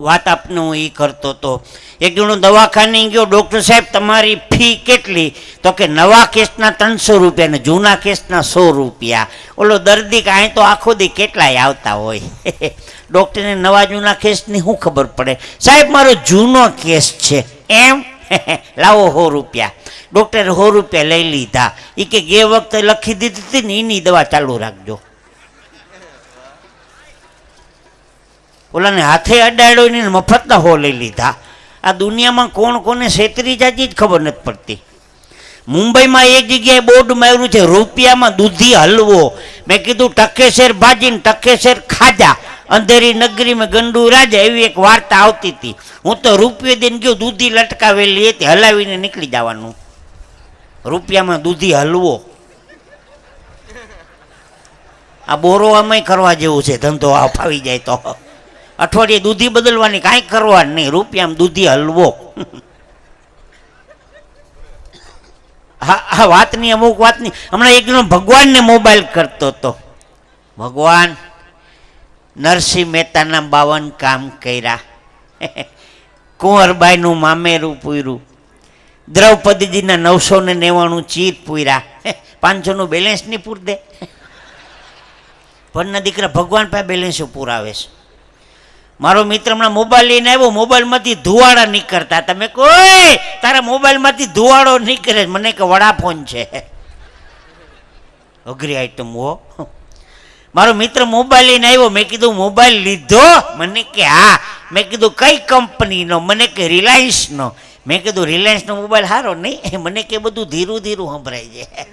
વાત આપનું એ કરતો હતો એક જણો દવાખાને ગયો, ડૉક્ટર સાહેબ, તમારી ફી કેટલી? તો કે નવા કેસના ત્રણસો રૂપિયા ને જૂના કેસના સો રૂપિયા. ઓલો દર્દી કાંઈ તો આખો દી કેટલાય આવતા હોય? ડૉક્ટરને નવા જૂના કેસની શું ખબર પડે? સાહેબ, મારો જૂનો કેસ છે. એમ? લાવો સો રૂપિયા. ડૉક્ટરે સો રૂપિયા લઈ લીધા. એ કે ગે વખતે લખી દીધી હતી ને એની દવા ચાલુ રાખજો. ઓલાને હાથે અડાડ્યો ને મફતના હો લઈ લીધા. આ દુનિયામાં કોણ કોને છેતરી જાજી જ ખબર નથી પડતી. મુંબઈમાં એક જગ્યાએ બોર્ડ માર્યું છે, રૂપિયામાં દૂધી હલવો. મેં કીધું, ટકેશેર ભાજીને ટકેશેર ખાજા. અંધેરી નગરીમાં ગંડુ રાજા એવી એક વાર્તા આવતી હતી. હું તો રૂપિયો દઈને ગયો, દૂધી લટકાવેલી હતી, હલાવીને નીકળી જવાનું. રૂપિયામાં દૂધી હલવો. આ બોરો આમાં કરવા જેવું છે, ધંધો આ ફાવી જાય તો. અઠવાડિયે દૂધી બદલવાની કાંઈ કરવા નહીં. રૂપિયામાં દૂધી હલવો. હા હા, વાતની અમુક વાતની. હમણાં એક જણો ભગવાનને મોબાઈલ કરતો હતો. ભગવાન, નરસિંહ મહેતાના બાવન કામ કર્યા. કુંવરબાઈનું મામેરું પૂર્યું. દ્રૌપદીજીના નવસો ને નેવાણું ચીર પૂર્યા. પાંચસોનું બેલેન્સ નહીં પૂર દે ભણના દીકરા ભગવાન પાસે બેલેન્સ પૂરાવે છે. મારો મિત્ર હમણાં મોબાઈલ લઈને આવ્યો મોબાઈલમાંથી ધુવાડા નીકળતા. તમે કોઈ તારા મોબાઈલમાંથી ધુવાડો નીકળે મને કે વડાફોન છે. અઘરી આઈટમ હો. મારો મિત્ર મોબાઈલ લઈને આવ્યો. મેં કીધું મોબાઈલ લીધો? મને કે, હા. મેં કીધું, કઈ કંપનીનો મને કે રિલાયન્સનો મેં કીધું રિલાયન્સનો મોબાઈલ સારો નહીં? મને કે, બધું ધીરું ધીરું સંભળાય છે.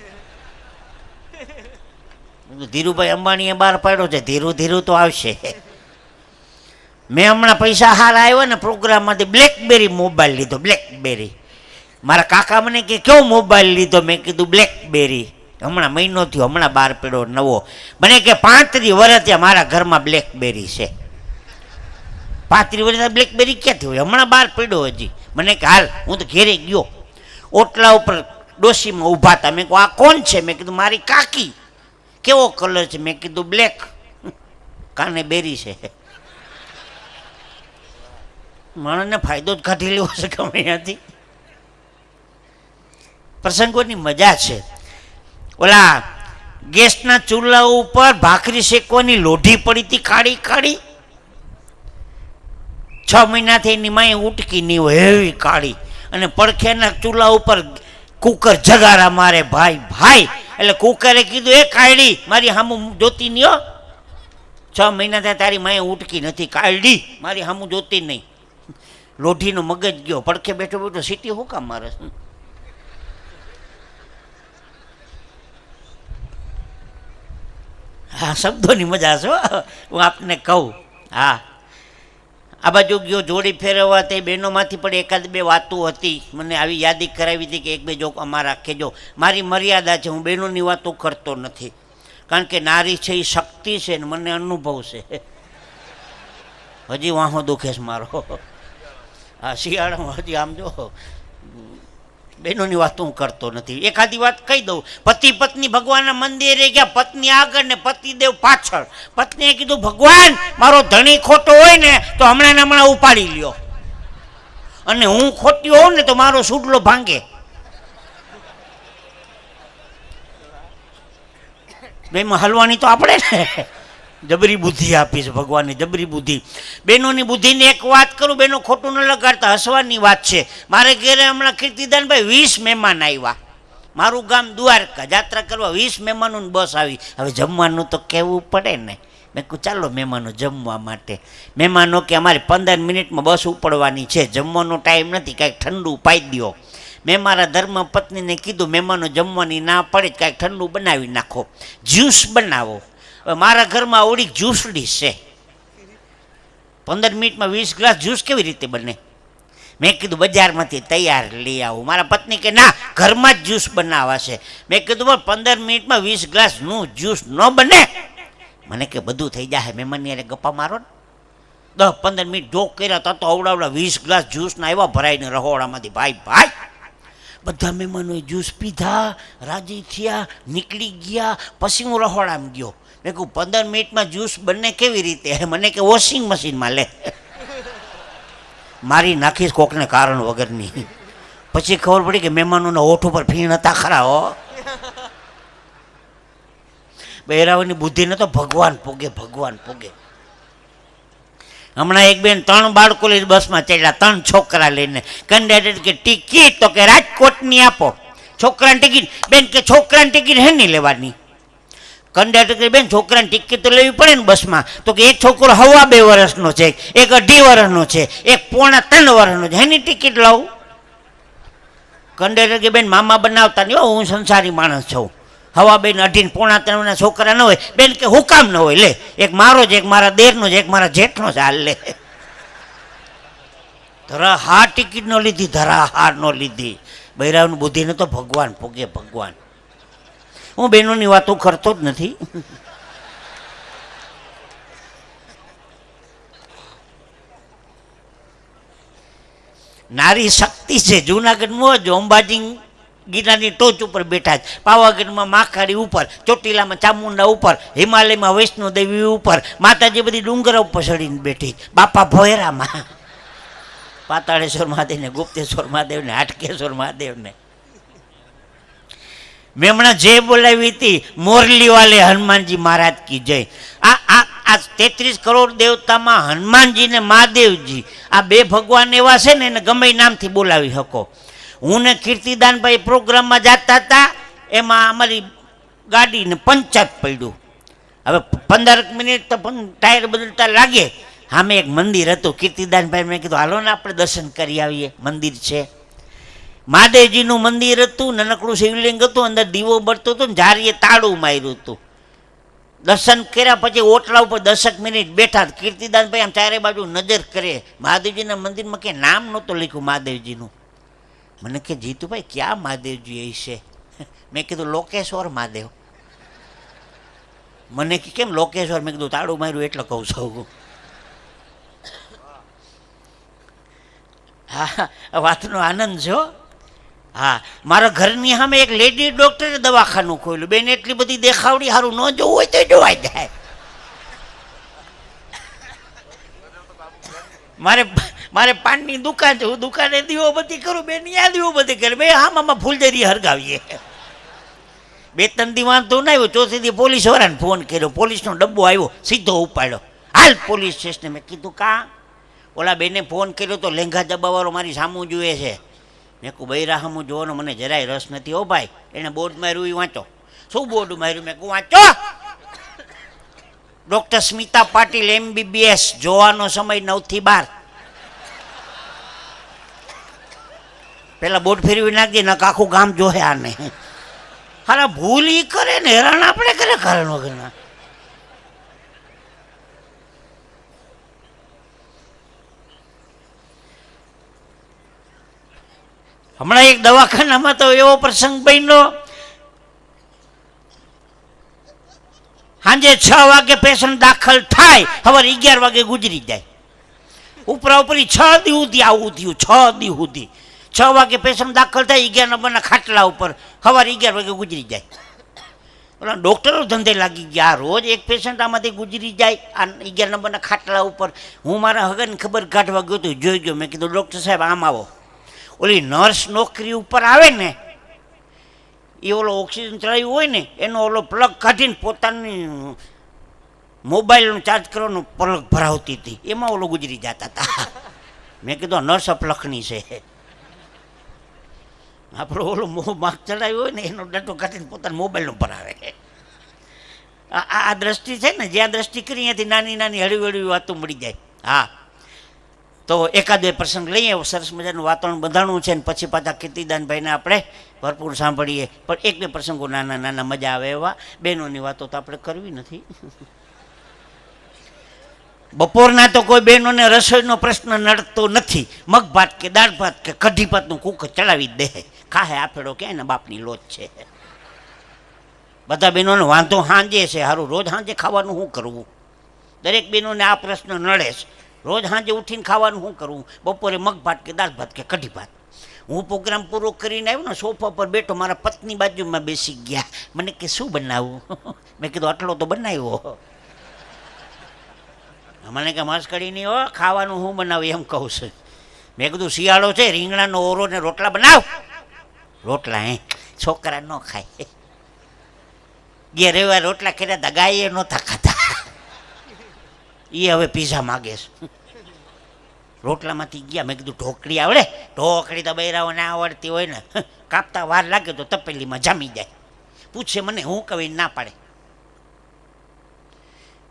ધીરુભાઈ અંબાણીએ બહાર પાડ્યો છે. ધીરું ધીરું તો આવશે. મેં હમણાં પૈસા હાર આવ્યો ને પ્રોગ્રામમાંથી બ્લેકબેરી મોબાઈલ લીધો બ્લેકબેરી મારા કાકા મને કે, કેવો મોબાઈલ લીધો? મેં કીધું બ્લેકબેરી હમણાં મહિનો થયો, હમણાં બહાર પડ્યો નવો. મને કે, પાંત્રીસ વર્ષ ત્યાં મારા ઘરમાં બ્લેકબેરી છે. પાંત્રીસ વર્ષ બ્લેકબેરી ક્યાંથી હોય? હમણાં બહાર પડ્યો હજી. મને કે, હાલ, હું તો ઘેરે ગયો. ઓટલા ઉપર ડોશીમાં ઊભા હતા. મેં કહું આ કોણ છે? મેં કીધું, મારી કાકી. કેવો કલર છે? મેં કીધું બ્લેક કાને બેરી છે? માણસને ફાયદો જ કાઢી લેવો છે ગમે ત્યાંથી પ્રસંગોની મજા છે. ઓલા ગેસના ચૂલા ઉપર ભાખરી શેકવાની લોઢી પડી હતી કાળી કાળી છ મહિનાથી એની માએ ઉટકી નહીં હોય એવી કાળી અને પડખેના ચૂલા ઉપર કુકર જગારા મારે ભાઈ ભાઈ, એટલે કુકરે કીધું, એ કાયડી, મારી સામું જોતી નહીં છ મહિના થયા તારી માએ ઉટકી નથી કાયડી, મારી સામું જોતી નહીં. લોઢીનો મગજ ગયો, પડખે બેઠો બેઠો સીટી હું કામ મારે હા, શબ્દોની મજા છો હું. આપને કહું, હા. આ બાજુ ગયો, જોડી ફેરવવા તે બહેનોમાંથી પણ એકાદ બે વાતો હતી. મને આવી યાદી કરાવી હતી કે એક બે જોક અમારા રાખેજો મારી મર્યાદા છે, હું બહેનોની વાતો કરતો નથી. કારણ કે નારી છે એ શક્તિ છે ને મને અનુભવ છે. હજી વાહો દુખે છે મારો. હા, શિયાળામાં હજી આમ જો બહેનોની વાત હું કરતો નથી. એકાદી વાત કહી દઉં. પતિ પત્ની ભગવાનના મંદિરે ગયા, પત્ની આગળ ને પતિદેવ પાછળ. પત્નીએ કીધું, ભગવાન, મારો ધણી ખોટો હોય ને, તો હમણાં ને હમણાં ઉપાડી લ્યો. અને હું ખોટી હોઉં ને, તો મારો સુડલો ભાંગે. બેમાં હલવાની તો આપણે ને. જબરી બુદ્ધિ આપી છે, ભગવાનની જબરી બુદ્ધિ. બહેનોની બુદ્ધિની એક વાત કરું, બહેનો ખોટું ન લગાડતા, હસવાની વાત છે. મારે ઘરે હમણાં કીર્તિદાનભાઈ વીસ મહેમાન આવ્યા. મારું ગામ દ્વારકા, જાત્રા કરવા વીસ મહેમાનોની બસ આવી. હવે જમવાનું તો કહેવું પડે ને. મેં કહું, ચાલો મહેમાનો, જમવા માટે. મહેમાનો કે અમારે પંદર મિનિટમાં બસ ઉપડવાની છે. જમવાનો ટાઈમ નથી, કાંઈક ઠંડુ પાઈ દો મેં મારા ધર્મ પત્નીને કીધું, મહેમાનો, જમવાની ના પડે, કાંઈક ઠંડુ બનાવી નાખો. જ્યુસ બનાવો. મારા ઘરમાં ઓળી જ્યુસડી છે. પંદર મિનિટમાં વીસ ગ્લાસ જ્યુસ કેવી રીતે બને? મેં કીધું બજારમાંથી તૈયાર લઈ આવું. મારા પત્ની કે, ના, ઘરમાં જ જ્યુસ બનાવાશે. મેં કીધું, પણ પંદર મિનિટમાં વીસ ગ્લાસનું જ્યુસ ન બને. મને કે, બધું થઈ જાય મહેમાનની અરે ગપ્પા મારો ને. દસ પંદર મિનિટ જોક કર્યા તો અવડાવડા વીસ ગ્લાસ જ્યુસના આવ્યા ભરાઈને રહોડામાંથી, ભાઈ ભાઈ, બધા મહેમાનોએ જ્યુસ પીધા, રાજી થયા, નીકળી ગયા, પછી હું રહોડામાં ગયો. મેં કહું પંદર મિનિટમાં જ્યુસ બંને કેવી રીતે? મને કે, વોશિંગ મશીનમાં લે. મારી નાખીશ કોકને કારણ વગરની. પછી ખબર પડી કે મહેમાનોના હોઠ ઉપર ફીણ હતા ખરા, હો. બહેરાવાની બુદ્ધિને તો ભગવાન પોગે ભગવાન પોગે. હમણાં એક બેન ત્રણ બાળકો લઈને બસમાં ચડ્યા, ત્રણ છોકરા લઈને. કંડક્ટર કે ટિકિટ તો કે રાજકોટની આપો. છોકરાની ટિકિટ. બેન કે, છોકરાની ટિકિટ હે નહીં લેવાની? કંડક્ટર બેન છોકરાની ટિકિટ તો લેવી પડે ને બસમાં. તો કે એક છોકરો હવા બે વર્ષનો છે એક અઢી વર્ષનો છે એક પોણા ત્રણ વર્ષનો છે. એની ટિકિટ લાવું? કંડક્ટર કે બેન મામા બનાવતા નહીં હો, હું સંસારી માણસ છું. હવા બેન અઢીને પોણા ત્રણના છોકરા ન હોય. બેન કે હુકામ ન હોય? લે એક મારો જ એક મારા દેરનો જ એક મારા જેઠનો છે. હાલ લે. ધરા હાર ટિકિટ ન લીધી ધરા હાર ન લીધી. બૈરાવની બુદ્ધિને તો ભગવાન ભોગે ભગવાન. હું બહેનોની વાતો કરતો જ નથી. નારી શક્તિ છે. જૂનાગઢમાં જ અંબાજી ગીરાની ટોચ ઉપર બેઠા છે. પાવાગઢમાં માખાડી ઉપર, ચોટીલામાં ચામુંડા ઉપર, હિમાલયમાં વૈષ્ણોદેવી ઉપર, માતાજી બધી ડુંગરા ઉપર ચડીને બેઠી બાપા ભોયરામાં. પાતાળેશ્વર મહાદેવને, ગુપ્તેશ્વર મહાદેવને, હાટકેશ્વર મહાદેવને. મેં હમણાં જે બોલાવી હતી મોરલી વાલે હનુમાનજી મહારાજ કી જય. આ આ આ તેત્રીસ કરોડ દેવતામાં હનુમાનજી ને મહાદેવજી, આ બે ભગવાન એવા છે ને, એને ગમે નામથી બોલાવી શકો. હું ને કીર્તિદાનભાઈ પ્રોગ્રામમાં જતા હતા, એમાં અમારી ગાડીને પંચર પડ્યું. હવે પંદર મિનિટ તો પણ ટાયર બદલતા લાગે. સામે એક મંદિર હતું. કીર્તિદાનભાઈ મેં કીધું, હાલો ને, આપણે દર્શન કરી આવીએ. મંદિર છે. મહાદેવજીનું મંદિર હતું, નાનકડું શિવલિંગ હતું, અંદર દીવો બળતો હતો ને જારીએ તાળું માર્યું હતું. દર્શન કર્યા પછી ઓટલા ઉપર દસક મિનિટ બેઠા કીર્તિદાનભાઈ આમ ચારે બાજુ નજર કરે. મહાદેવજીના મંદિરમાં કે નામ નહોતું લખ્યું મહાદેવજીનું. મને કે, જીતુભાઈ, ક્યાં મહાદેવજી એ છે? મેં કીધું, લોકેશ્વર મહાદેવ. મને કે, કેમ લોકેશ્વર? મેં કીધું, તાળું માર્યું એટલે કહું છું. હા, વાતનો આનંદ છે હો. હા મારા ઘરની સામે એક લેડી ડોક્ટરે દવાખાનું ખોલ્યું. બેન, એટલી બધી દેખાવડી સારું ન જોવું હોય તો જોવાઈ જાય. મારે મારે પાનની દુકાન છે, હું દુકાને બધી કરું, બેન દીવો બધી કરે. બે હામાં ફૂલજરી હરગાવીએ. બે, ત્રણ દી વાંધો ના આવ્યો, ચોથી દી પોલીસ વાળાને ફોન કર્યો. પોલીસનો ડબ્બો આવ્યો, સીધો ઉપાડ્યો. હાલ પોલીસ સ્ટેશને મેં કીધું, કાં? ઓલા બેને ફોન કર્યો તો લેંઘા દબાવાળો મારી સામું જુએ છે. મેં કહું બૈરા સામું જોવાનો, મને જરાય રસ નથી ઓ ભાઈ. એને બોર્ડ માર્યું એ વાંચો. શું બોર્ડ માર્યું? મેં કહું વાંચો. ડૉક્ટર સ્મિતા પાટીલ એમબીબીએસ જોવાનો સમય નવથી બાર. પેલા બોટ ફેરવી નાખજે નક આખું ગામ જોહે આને. હારા ભૂલ ઈ કરે ને, હેરાન આપણે કરે કારણ વગરના. હમણાં એક દવાખાનામાં તો એવો પ્રસંગ બન્યો. સાંજે છ વાગે પેશન્ટ દાખલ થાય સવારે અગિયાર વાગે ગુજરી જાય. ઉપરા ઉપરી છ દી સુધી આવું થયું, છ દી સુધી. છ વાગે પેશન્ટ દાખલ થાય, અગિયાર નંબરના ખાટલા ઉપર સવારે અગિયાર વાગે ગુજરી જાય. ઓલા ડૉક્ટરો ધંધે લાગી ગયા, રોજ એક પેશન્ટ આમાંથી ગુજરી જાય, આ અગિયાર નંબરના ખાટલા ઉપર. હું મારા હગન ખબર કાઢવા ગયો તો જોઈ ગયો. મેં કીધું, ડૉક્ટર સાહેબ, આમ આવો. ઓલી નર્સ નોકરી ઉપર આવે ને એ ઓલો ઓક્સિજન ચડાવ્યું હોય ને, એનો ઓલો પ્લગ કાઢીને પોતાની મોબાઈલનો ચાર્જ કરવાનો પ્લગ ભરાવતી હતી. એમાં ઓલો ગુજરી જતા હતા. મેં કીધું નર્સ અપલખની છે. આપણો ઓલો મોહ માર્ક ચડાવ્યો હોય ને, એનો ડટો કાઢીને પોતાના મોબાઈલનો ભરાવે. આ આ- દ્રષ્ટિ છે ને, જ્યાં દ્રષ્ટિ કરી, ત્યાંથી નાની નાની હળવી હળવી વાતો મળી જાય. હા. તો એકાદ બે પ્રસંગ લઈએ સરસ મજાનું વાતાવરણ બંધાણું છે ને પછી પાછા કીર્તિદાનભાઈને આપણે ભરપૂર સાંભળીએ. પણ એક બે પ્રસંગો નાના નાના મજા આવે એવા. બહેનોની વાતો તો આપણે કરવી નથી. બપોરના તો કોઈ બહેનોને રસોઈનો પ્રશ્ન નડતો નથી. મગ ભાત કે દાળ ભાત કે કઢી ભાતનું કુક ચડાવી દે. ખાહે આફેડો કે એના બાપની લોચ છે. બધા બહેનોને વાંધો હાંજે છે સારું રોજ હાંજે ખાવાનું શું કરવું દરેક બહેનોને આ પ્રશ્ન નડે છે. રોજ સાંજે ઉઠીને ખાવાનું શું કરવું બપોરે મગ ભાત કે દાળ ભાત કે કઢી ભાત હું પ્રોગ્રામ પૂરો કરીને આવ્યો ને સોફા પર બેઠો, મારા પત્ની બાજુમાં બેસી ગયા. મને કે, શું બનાવવું મેં કીધું, આટલો તો બનાવ્યો. મને કે મસ્કડી નહીં હો, ખાવાનું હું બનાવું? એમ કહું છું. મેં કીધું, શિયાળો છે, રીંગણાનો ઓરો ને રોટલા બનાવ. રોટલા, હે? છોકરા ન ખાય. ગયા રવિવાર રોટલા કર્યા હતા, ગાયે નહોતા ખાતા એ હવે પીઝા માગે છે. રોટલામાંથી ગયા, મેં કીધું, ઢોકળી આવડે. ઢોકળી તો બૈરાઓ ના આવડતી હોય ને. કાપતા વાર લાગે તો તપેલીમાં જામી જાય. પૂછે મને, હું કવિ ના પાડે.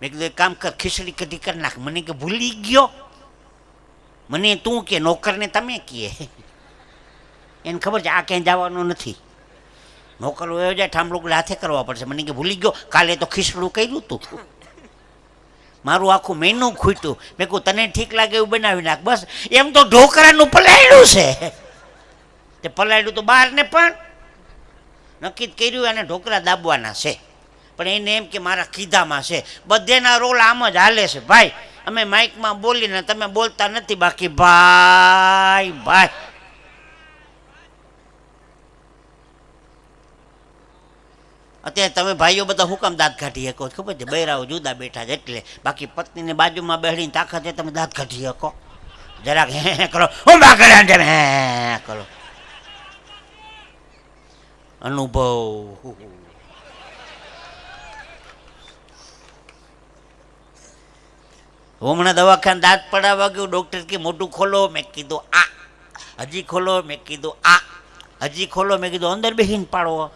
મેં કીધું કામ કર, ખીચડી કઢી કરી નાખ. મને કે ભૂલી ગયો. મને તું કે, નોકરને તમે કીએ. એને ખબર છે, આ ક્યાંય જવાનું નથી. નોકર વયો જાય, ઠામડું હાથે કરવા પડશે. મને કે ભૂલી ગયો. કાલે તો ખીચડું કર્યું તું. મારું આખું મેનુ ખૂટ્યું. મેં કહું તને ઠીક લાગે એવું બનાવી નાખ. બસ, એમ તો ઢોકરાનું પલાયડું છે. તે પલાયડું તો બહારને પણ નક્કી કર્યું અને ઢોકરા દાબવાના છે. પણ એને એમ કે મારા કીધામાં છે. બધેના રોલ આમ જ હાલે છે. ભાઈ, અમે માઇકમાં બોલીને તમે બોલતા નથી બાકી. ભાઈ ભાઈ. અત્યારે તમે ભાઈઓ બધા હુકમ દાંત કાઢી શકો ખબર છે? બૈરાઓ જુદા બેઠા છે એટલે બાકી પત્નીને બાજુમાં બેહીને તાકાત છે તમે દાંત કાઢી શકો. જરાક હે કરો. બા કર્યા તેમ, હે કરો. અનુભવ હમણાં દવાખાને દાંત પડાવવા ગયું, ડૉક્ટર કે મોટું ખોલો. મેં કીધું, આ. હજી ખોલો. મેં કીધું, આ. હજી ખોલો. મેં કીધું, અંદર બેહીને પાડો.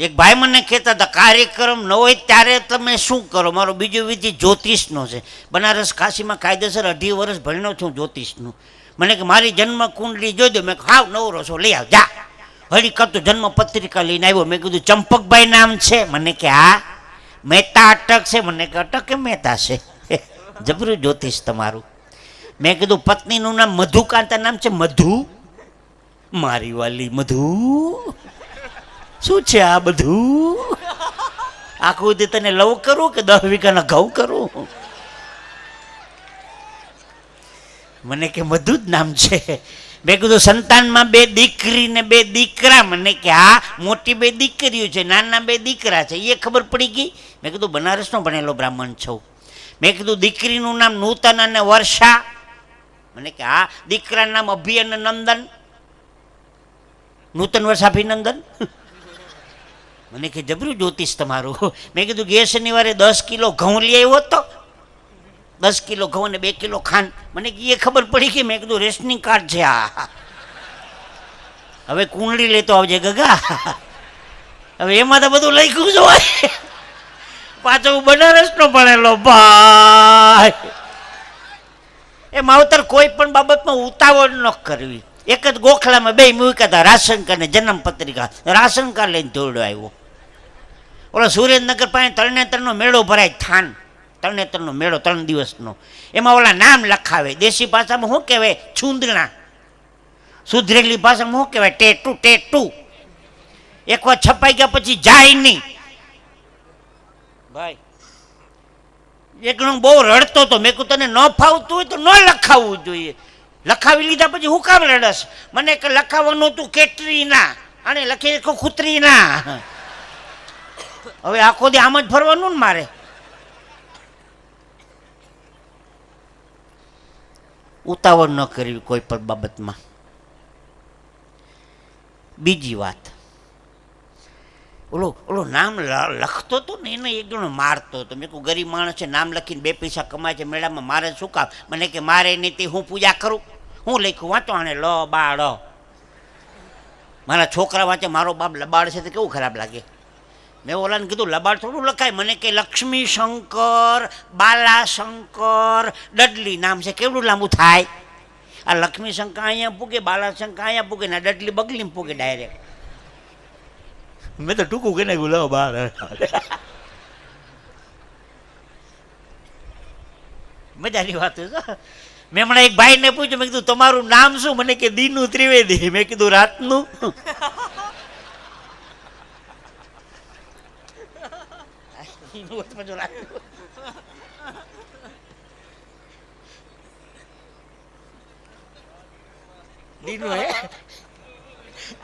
એક ભાઈ મને કહેતા હતા, કાર્યક્રમ ન હોય ત્યારે તમે શું કરો? મારો બીજો વિધિ જ્યોતિષનો છે. બનારસ કાશીમાં કાયદેસર અઢી વર્ષ ભણ્યો છું જ્યોતિષનું. મને કે, મારી જન્મ કુંડલી જોઈ દો. મેં હાવ, નવરો છો, લઈ આવ, જા. હળી કરતો જન્મ પત્રિકા લઈને આવ્યો. મેં કીધું, ચંપકભાઈ નામ છે? મને કે, હા. મહેતા અટક છે. મને કે, અટક કે મહેતા છે? જબરું જ્યોતિષ તમારું. મેં કીધું, પત્નીનું નામ મધુકાંતા નામ છે? મધુ. મારી વાલી મધુ. શું છે આ બધું? આખું તે તને લવ કરું કે દસ વીઘાના ઘઉં કરું? મને કે મધુ જ નામ છે. મેં કીધું સંતાનમાં બે દીકરી ને બે દીકરા. મને કે હા, મોટી બે દીકરીઓ છે, નાના બે દીકરા છે. એ ખબર પડી ગઈ? મેં કીધું બનારસનો ભણેલો બ્રાહ્મણ છું. મેં કીધું દીકરીનું નામ નૂતન અને વર્ષા. મને કે હા, દીકરાનું નામ અભિ અને નંદન. નૂતન વર્ષ અભિનંદન મને કે, જબરું જ્યોતિષ તમારું. મેં કીધું ગયા શનિવારે દસ કિલો ઘઉં લઈ આવ્યો તો? દસ કિલો ઘઉં અને બે કિલો ખાંડ. મને એ ખબર પડી કે મેં કીધું, રેશનિંગ કાર્ડ છે આ. હવે કુંડળી લેતો આવજે ગગા. હવે એમાં તો બધું લખ્યું જ પાછો હું બનારસનો ભણેલો ભાઈ. એ માવતર કોઈ પણ બાબતમાં ઉતાવળ ન કરવી. એક જ ગોખલામાં બે મૂક્યા હતા રાશન કાર્ડ ને જન્મ પત્રિકા રાશન કાર્ડ લઈને દોડ્યો આવ્યો. ઓલો સુરેન્દ્રનગર પાસે તરણેતરનો મેળો ભરાય, થાન. તરણેતરનો મેળો ત્રણ દિવસનો. એમાં ઓલા નામ લખાવે. દેશી ભાષામાં શું કહેવાય? છૂંદણા. સુધરેલી ભાષામાં શું કહેવાય? Tattoo tattoo. એક વાર છપાઈ ગયા પછી જાય નહીં. ભાઈ, એકનો બહુ રડતો હતો. મેં કહું તને ન ફાવતું હોય તો ન લખાવવું જોઈએ. લખાવી લીધા પછી હું કામ રડસ મને લખાવવાનું તું કેટરીના. અને લખી નાખ્યું કૂતરીના હવે આખો દી આમ જ ફરવાનું ને મારે? ઉતાવળ ન કરવી કોઈ પણ બાબતમાં. બીજી વાત. ઓલો ઓલો નામ લખતો હતો ને એને એક જણો મારતો હતો. મેં કહું, ગરીબ માણસ છે, નામ લખીને બે પૈસા કમાય છે, મેળામાં મારે શું કામ? મને કે મારે નીતિ હું પૂજા કરું? હું લખ્યું, વાંચો આને, લ, બાળ. મારા છોકરા વાંચે, મારો બાપ લબાડ છે તો કેવું ખરાબ લાગે? મેં ઓલાને કીધું લબાડ થોડું લખાય. મને કે લક્ષ્મી શંકર બાલા શંકર ડડલી નામ છે. કેવડું લાંબુ થાય? આ લક્ષ્મી શંકર અહીંયા પૂગે બાલા શંકર અહીંયા પૂગે ને ડડલી બગલીમાં પૂગે ડાયરેક્ટ. મેં તો ટૂંકું કે નાખ્યું લો બાર મજાની વાત છે મેં હમણાં એક ભાઈને પૂછ્યું મેં કીધું તમારું નામ શું? મને કે દીનું ત્રિવેદી. મેં કીધું રાતનું. દીનું હોય તો પાછું રાતનું. દીનું હે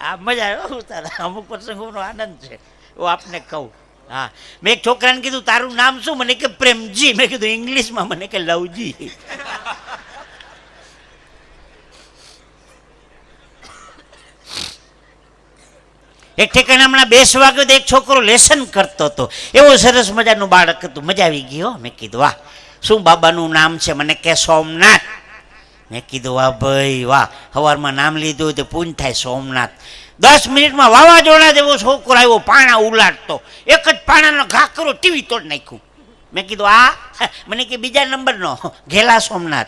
આ મજા આવ્યો તારા અમુક પ્રસંગોનો આનંદ છે હું આપને કહું હા મેં એક છોકરાને કીધું તારું નામ શું મને કે પ્રેમજી મેં કીધું ઇંગ્લિશમાં મને કે લવજી એક ઠેકાણે હમણાં બેસવા ગયો એક છોકરો લેસન કરતો હતો. એવો સરસ મજાનું બાળક હતું. મજા આવી ગયો મેં કીધું, વાહ, શું બાબાનું નામ છે? મને કે સોમનાથ. મેં કીધું, વાહ ભાઈ, વાહ. સવારમાં નામ લીધું તો પૂન થાય સોમનાથ. દસ મિનિટમાં વાવાઝોડા જેવો છોકરો આવ્યો, પાણા ઉલાટતો એક જ પાણાનો ઘાકરો ટીવી તોડ નાખ્યું. મેં કીધું, આ, મને કે બીજા નંબરનો, ઘેલા સોમનાથ.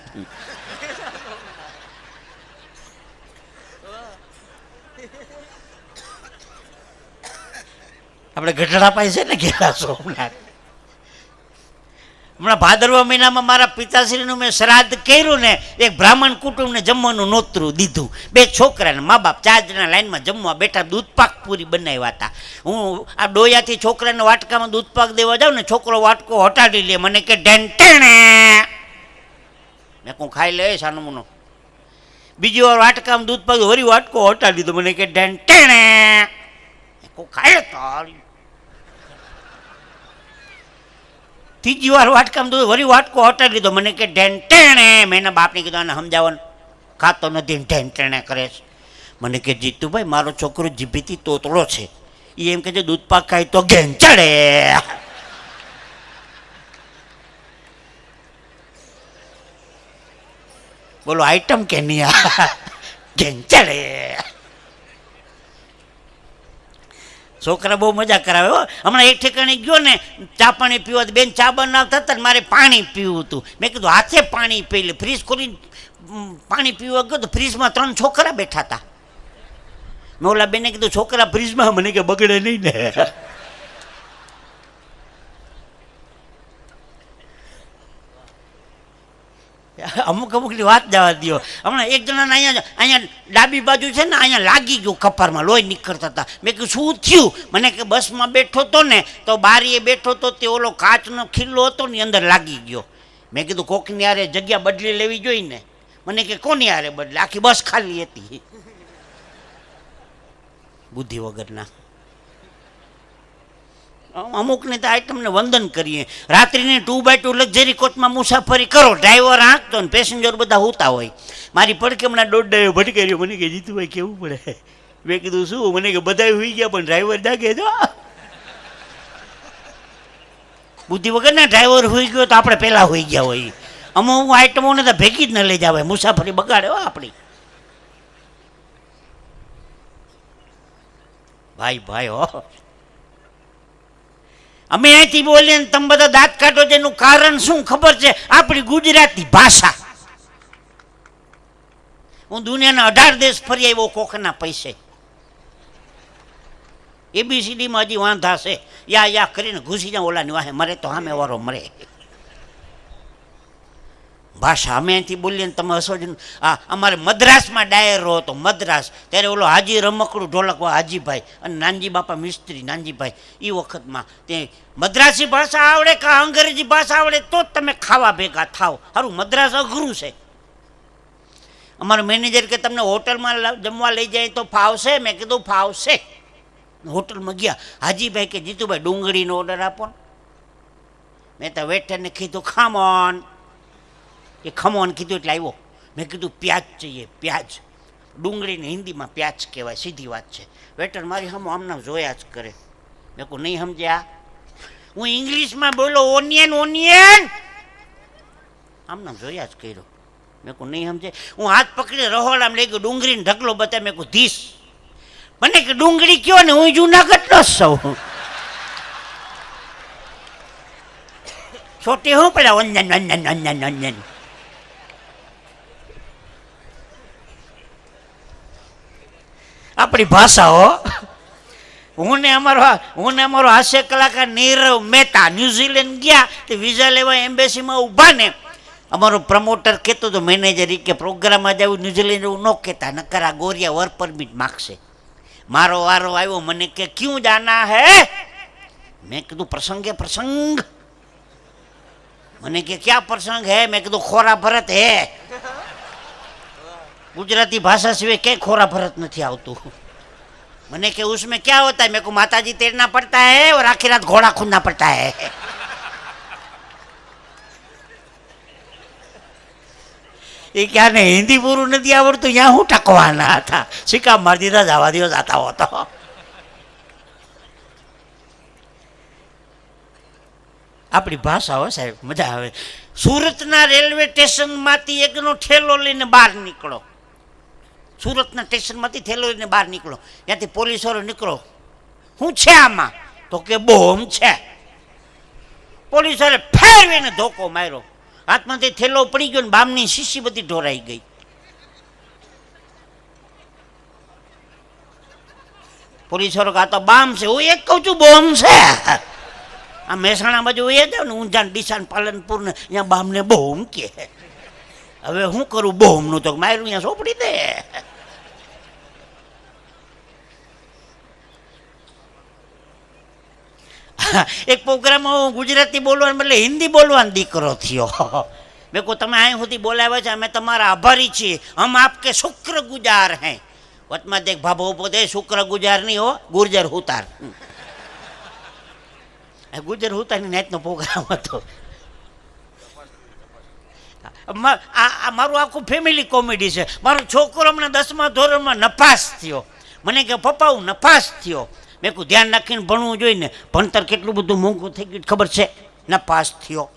આપણે ગઢડા પાસે છે ને ઘેલા સોમનાથ. હમણાં ભાદરવા મહિનામાં મારા પિતાશ્રીનું મેં શ્રાદ્ધ કર્યું ને, એક બ્રાહ્મણ કુટુંબને જમવાનું નોતરું દીધું. બે છોકરાને, મા બાપ ચાર જણા લાઈનમાં જમવા બેઠા દૂધપાક પૂરી બનાવ્યા હતા. હું આ ડોયાથી છોકરાને વાટકામાં દૂધપાક દેવા જાઉં ને, છોકરો વાટકો હટાડી લે, મને કે ઢેંટેણે મેં કહું, ખાઈ લે સાનો મુનો. બીજી વાર વાટકામાં દૂધપાક વરી વાટકો હટાડી દીધો, મને કે ઢેંટેણે કહું, ખાઈ તારી. ત્રીજી વાર વાટકામ તો વળી વાટકો હટાવી લીધો મને કે ઢેંટેણે મેં એના બાપને કીધું, આને સમજાવવાનું. ખાતો નથી ઢેંટેણે કરે છે. મને કે, જીતુભાઈ, મારો છોકરો જીભીથી તોતળો છે. એ એમ કે છે, દૂધ પાક ખાય તો ઘેંચડે. બોલો, આઈટમ કે નહીં ઘેંચડે. છોકરા બહુ મજા કરાવે, હો. હમણાં એક ઠેકાણે ગયો ને, ચા પાણી પીવા બેન ચા બનાવતા હતા ને મારે પાણી પીવું હતું. મેં કીધું, હાથે પાણી પી લે, ફ્રીજ ખોલી પાણી પીવા ગયો તો ફ્રીજમાં ત્રણ છોકરા બેઠા હતા. મેં ઓલા બેને કીધું, છોકરા ફ્રીજમાં? મને કે, બગડે નહીં ને. અમુક અમુકની વાત જવા દો હમણાં એક જણાને અહીંયા અહીંયા ડાબી બાજુ છે ને, અહીંયા લાગી ગયું કપારમાં, લોહી નીકળતા હતા. મેં કીધું, શું થયું? મને કે, બસમાં બેઠો તો ને, તો બારીએ બેઠો તો તે ઓલો કાચનો ખીલ્લો હતો ને અંદર લાગી ગયો. મેં કીધું, કોકની હારે જગ્યા બદલી લેવી જોઈએ ને? મને કે, કોની હારે બદલે? આખી બસ ખાલી હતી. બુદ્ધિ વગરના. અમુકને તો આઈટમને વંદન કરીએ. રાત્રિની ટુ બાય ટુ લક્ઝરી કોચમાં મુસાફરી કરો ડ્રાઈવર આંકતો ને પેસેન્જર બધા હોતા હોય. મારી પડકે હમણાં દોઢ ડાયો રહ્યો, મને કે જીતુભાઈ કેવું પડે? મેં કીધું, શું? મને કે બધા હોઈ ગયા, પણ ડ્રાઈવર જાગે જો બુદ્ધિ વગરના ડ્રાઈવર હોઈ ગયો તો આપણે પહેલાં હોઈ ગયા હોય. અમુક આઈટમોને તો ભેગી જ ન લઈ જાવે મુસાફરી બગાડે આપણી. ભાઈ ભાઈ, હો. અમે અહીંથી બોલીએ ને તમે બધા દાંત કાઢો છો, એનું કારણ શું ખબર છે? આપણી ગુજરાતી ભાષા. હું દુનિયાના અઢાર દેશ ફરી આવ્યો, કોકના પૈસે. એબીસીડીમાં હજી વાંધા છે. યા યા કરીને ઘૂસી જાઉં ઓલાની વાહે, મરે તો સામે વારો મરે. ભાષા અમે અહીંથી બોલીએ ને તમે હસો જ આ અમારે મદ્રાસમાં ડાયરો હતો, મદ્રાસ. ત્યારે ઓલો હાજી રમકડું ઢોલકવા હાજીભાઈ અને નાનજી બાપા મિસ્ત્રી, નાનજીભાઈ એ વખતમાં તે મદ્રાસી ભાષા આવડે કે અંગ્રેજી ભાષા આવડે તો જ તમે ખાવા ભેગા થાવ સારું મદ્રાસ અઘરું છે. અમારો મેનેજર કે તમને હોટલમાં જમવા લઈ જાય તો ફાવશે? મેં કીધું, ફાવશે. હોટલમાં ગયા. હાજીભાઈ કે, જીતુભાઈ, ડુંગળીનો ઓર્ડર આપો મેં તો વેઠરને કીધું ખામોન એ ખમોન કીધું એટલે આવ્યો. મેં કીધું, પ્યાજ જોઈએ, પ્યાજ. ડુંગળીને હિન્દીમાં પ્યાજ કહેવાય, સીધી વાત છે. વેટર મારી હમ આમના જોયા જ કરે. મેં કહું, નહીં સમજ્યા? હું ઇંગ્લિશમાં બોલો, ઓનિયન ઓનિયન. આમના જોયા જ કર્યો. મેં કહું, નહીં સમજે હું હાથ પકડીને રહોડામ લઈ ગયો, ડુંગળીને ઢગલો બતાવી, મેં કહું, ધીસ. મને કે, ડુંગળી કયો ને? હું જૂનાગઢનો જ છું. છોટી હું પેલા ઓંજન ઓંજન ઓંજન ઓંજન આપણી ભાષા હો હું ને અમારો હું ને અમારો હાસ્ય કલાકાર નીરવ મહેતા ન્યુઝીલેન્ડ ગયા, તે વિઝા લેવા એમ્બેસીમાં ઊભા ને, અમારો પ્રમોટર કહેતો હતો મેનેજર ઈ કે પ્રોગ્રામમાં જવું ન્યુઝીલેન્ડ એવું ન કહેતા, નકર આ ગોરિયા વર્ક પરમિટ માગશે. મારો વારો આવ્યો, મને કે, ક્યું જાના હે? મેં કીધું, પ્રસંગે પ્રસંગ. મને કે, ક્યાં પ્રસંગ હે? મેં કીધું, ખોરા ભરત હે. ગુજરાતી ભાષા સિવાય ક્યાંય ખોરા ભરત નથી આવતું मैंने कि उसमें क्या होता है मेरे को माता जी तैरना पड़ता है और आखिर रात घोड़ा खूदना पड़ता है એ ક્યાં ને હિન્દી પૂરું નથી આવડતું ત્યાં હું ટકવાના હતા સિક્કા મારી દીધા જવા દિવસ આતા હોતો આપણી ભાષા હોય સાહેબ મજા આવે સુરતના રેલવે સ્ટેશનમાંથી એકનો ઠેલો લઈને બહાર નીકળો સુરતના સ્ટેશનમાંથી થેલો લઈને બહાર નીકળો. ત્યાંથી પોલીસવાળો નીકળો. શું છે આમાં? તો કે બોમ છે. પોલીસવાળે ફેરવીને ધોકો માર્યો. હાથમાંથી થેલો પડી ગયો ને બામની શીશી બધી ઢોરાઈ ગઈ. પોલીસવાળો કહે, તો બામ છે. હું એક કહું છું બોમ છે. આ મહેસાણા બાજુ એ જાવ ને ઊંઝાન ડીસાન પાલનપુર ને અહીંયા બામને બોમ્બ કે હવે હું કરું? બહુમનું તો મારું અહીંયા સોપડી દે. એક પ્રોગ્રામમાં ગુજરાતી બોલવાનું એટલે હિન્દી બોલવાનો દીકરો થયો. મેં કહું, તમે અહીં સુધી બોલાવ્યા છે, અમે તમારા આભારી છીએ. હમ આપકે શુક્ર ગુજાર હૈ. વચમાં દેખ ભાભો પોતે શુક્ર ગુજાર નહીં હો, ગુર્જર હુતાર. હુતારની ગુજર હુતાની નાઈટનો પ્રોગ્રામ હતો. મારું આખું ફેમિલી કોમેડી છે. મારો છોકરો હમણાં દસમા ધોરણમાં નપાસ થયો. મને કે, પપ્પા, હું નપાસ થયો. મેં કહું ધ્યાન રાખીને ભણવું જોઈએ ને ભણતર કેટલું બધું મોંઘું થઈ ગયું ખબર છે? નપાસ થયો.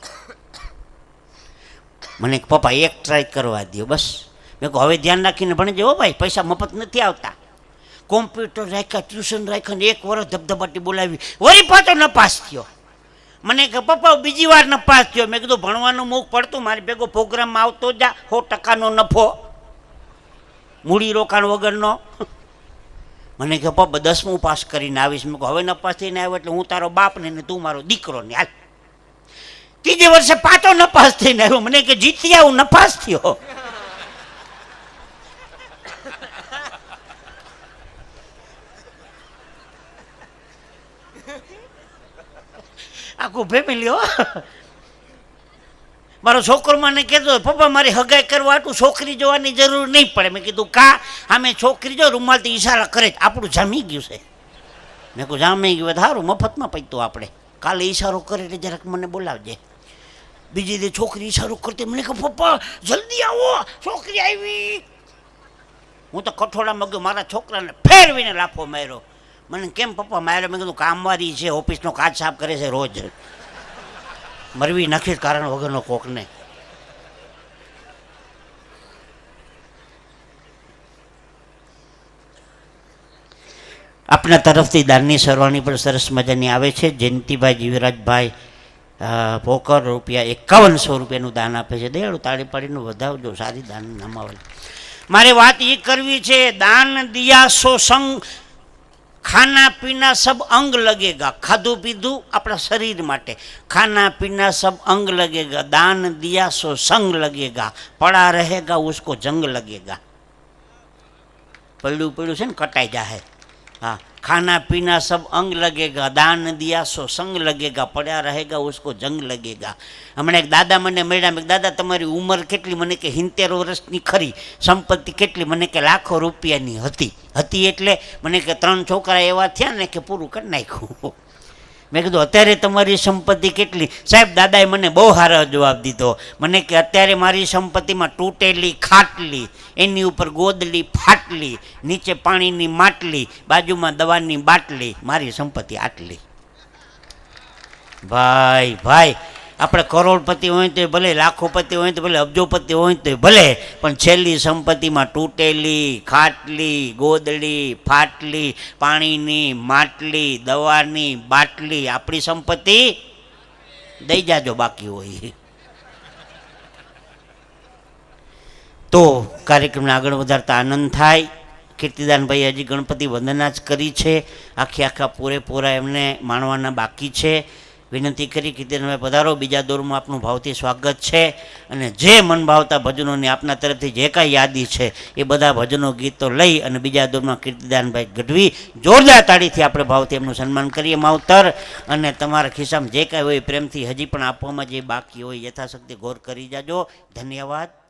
મને પપ્પા, એક ટ્રાય કરવા દો બસ. મેં કહું હવે ધ્યાન રાખીને ભણજો હો ભાઈ, પૈસા મફત નથી આવતા. કોમ્પ્યુટર રાખ્યા ટ્યુશન રાખ્યા ને એક વર્ષ ધબધબાટી બોલાવી. વળી પાછો નપાસ થયો. મને કે, પપ્પા, બીજી વાર નફાસ થયો. મેં કીધું, ભણવાનું મુખ પડતું, મારી ભેગો પ્રોગ્રામમાં આવતો જા, સો ટકાનો નફો. મૂડી રોકાણ વગરનો. મને કે, પપ્પા, દસમું પાસ કરીને આવીશ. મેં હવે નપાસ થઈને આવ્યો એટલે હું તારો બાપ ને તું મારો દીકરો ને. હાલ. ત્રીજે વર્ષે પાછો નપાસ થઈને આવ્યો. મને કે જીતી આવું નફાસ થયો. આખું ફેમિલી હો. મારો છોકરો મને કહેતો પપ્પા, મારી હગાઈ કરવા આટલું છોકરી જોવાની જરૂર નહીં પડે. મેં કીધું, કા? આમે છોકરી જો રૂમાલથી ઈશારા કરે આપણું જામી ગયું છે. મેં કહું જામી ગયું સારું મફતમાં પૈતું આપણે. કાલે ઈશારો કરે એટલે જરાક મને બોલાવજે. બીજી દે છોકરી ઈશારો કરતી, મને કહું, પપ્પા, જલ્દી આવો, છોકરી આવી. હું તો કઠોળામાં ગયો, મારા છોકરાને ફેરવીને લાફો માર્યો. મને કેમ પપ્પા માર્યો મેં કીધું કામવારી છે, ઓફિસનો કાચ સાફ કરે છે રોજ. મરવી નાખી કારણ વગરનો કોકને. આપણા તરફથી દાનની સરવાણી પણ સરસ મજાની આવે છે. જયંતિભાઈ જીવરાજભાઈ પોકર રૂપિયા એકાવનસો રૂપિયાનું દાન આપે છે. દયાળુ તાળી પાડીનું વધાવજો, સારી દાન નામાવલ મારે વાત એ કરવી છે, દાન દિયા સો સંગ ખાના પીના સબ અંગ લગેગા ખાધું પીધું આપણા શરીર માટે ખાના પીના સબ અંગ લગેગા દાન દિયા સો સંગ લગેગા પડા રહેગા ઉસકો જંગ લગેગા પડ્યું પડ્યું છે ને કટાઈ જાહે હા ખાના પીના સબ અંગ लगेगा દાન દિયા સો સંગ लगेगा પડ્યા રહેગા ઉસકો જંગ लगेगा હમણાં એક દાદા મને મળ્યા મેં કીધું, દાદા તમારી ઉંમર કેટલી મને કે સિત્તેર વર્ષની ખરી સંપત્તિ કેટલી મને કે લાખો રૂપિયાની હતી હતી એટલે મને કે ત્રણ છોકરા એવા થયા ને કે પૂરું કરી નાખ્યું મેં કીધું, અત્યારે તમારી સંપત્તિ કેટલી? સાહેબ, દાદાએ મને બહુ સારો જવાબ દીધો. મને કે, અત્યારે મારી સંપત્તિમાં તૂટેલી, ખાટલી, એની ઉપર ગોદલી, ફાટલી, નીચે પાણીની માટલી, બાજુમાં દવાની બાટલી, મારી સંપત્તિ આટલી. ભાઈ ભાઈ આપણે કરોડપતિ હોય તો ભલે, લાખોપતિ હોય તો ભલે, અબજોપતિ હોય તો ભલે, પણ છેલ્લી સંપત્તિમાં તૂટેલી, ખાટલી, ગોદડી, ફાટલી, પાણીની માટલી, દવાની બાટલી, આપણી સંપત્તિ દઈ જાજો બાકી હોય. તો કાર્યક્રમને આગળ વધારતા આનંદ થાય. કીર્તિદાનભાઈ હજી ગણપતિ વંદના જ કરી છે. આખી આખા પૂરેપૂરા એમને માણવાના બાકી છે. વિનંતી કરી કીર્તિદાનભાઈ પધારો. બીજા દોરમાં આપનું ભાવથી સ્વાગત છે અને જે મન ભાવતા ભજનોની આપના તરફથી જે કાંઈ યાદી છે એ બધા ભજનો ગીતો લઈ અને બીજા દોરમાં કીર્તિદાનભાઈ ગઢવી જોરદાર તાળીથી આપણે ભાવથી એમનું સન્માન કરીએ. માવતર અને તમારા ખિસ્સામાં જે કાંઈ હોય પ્રેમથી હજી પણ આપવામાં જે બાકી હોય, યથાશક્તિ ગૌર કરી જાજો. ધન્યવાદ.